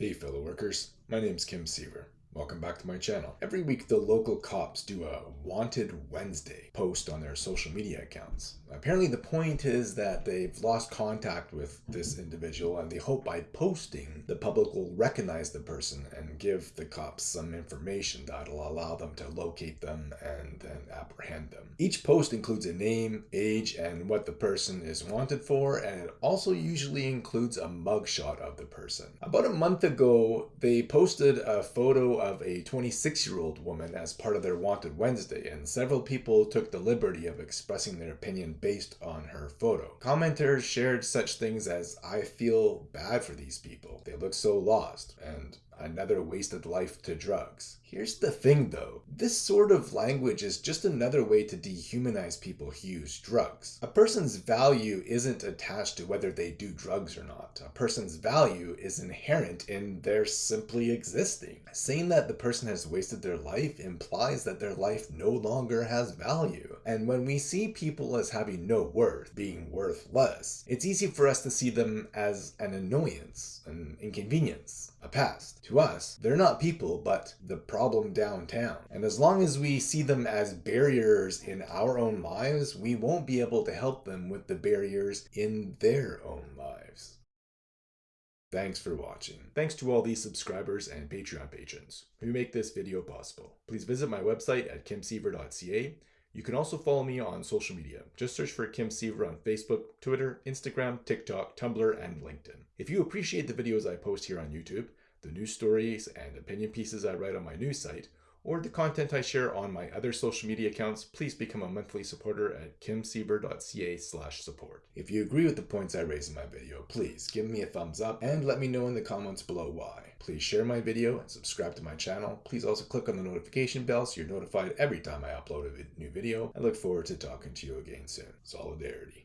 Hey fellow workers, my name's Kim Siever. Welcome back to my channel. Every week the local cops do a Wanted Wednesday post on their social media accounts. Apparently the point is that they've lost contact with this individual and they hope by posting the public will recognize the person and give the cops some information that'll allow them to locate them and then apprehend them. Each post includes a name, age, and what the person is wanted for and it also usually includes a mugshot of the person. About a month ago they posted a photo of a 26 year old woman as part of their Wanted Wednesday, and several people took the liberty of expressing their opinion based on her photo. Commenters shared such things as, I feel bad for these people. They look so lost, and another wasted life to drugs. Here's the thing though, this sort of language is just another way to dehumanize people who use drugs. A person's value isn't attached to whether they do drugs or not. A person's value is inherent in their simply existing. Saying that the person has wasted their life implies that their life no longer has value. And when we see people as having no worth, being worthless, it's easy for us to see them as an annoyance, an inconvenience, a past. To us, they're not people, but the problem downtown. And as long as we see them as barriers in our own lives, we won't be able to help them with the barriers in their own lives. Thanks for watching. Thanks to all these subscribers and Patreon patrons who make this video possible. Please visit my website at kimsiever.ca. You can also follow me on social media. Just search for Kim Siever on Facebook, Twitter, Instagram, TikTok, Tumblr, and LinkedIn. If you appreciate the videos I post here on YouTube, the news stories and opinion pieces I write on my news site, or the content I share on my other social media accounts, please become a monthly supporter at kimsiever.ca slash support. If you agree with the points I raise in my video, please give me a thumbs up and let me know in the comments below why. Please share my video and subscribe to my channel. Please also click on the notification bell so you're notified every time I upload a new video. I look forward to talking to you again soon. Solidarity.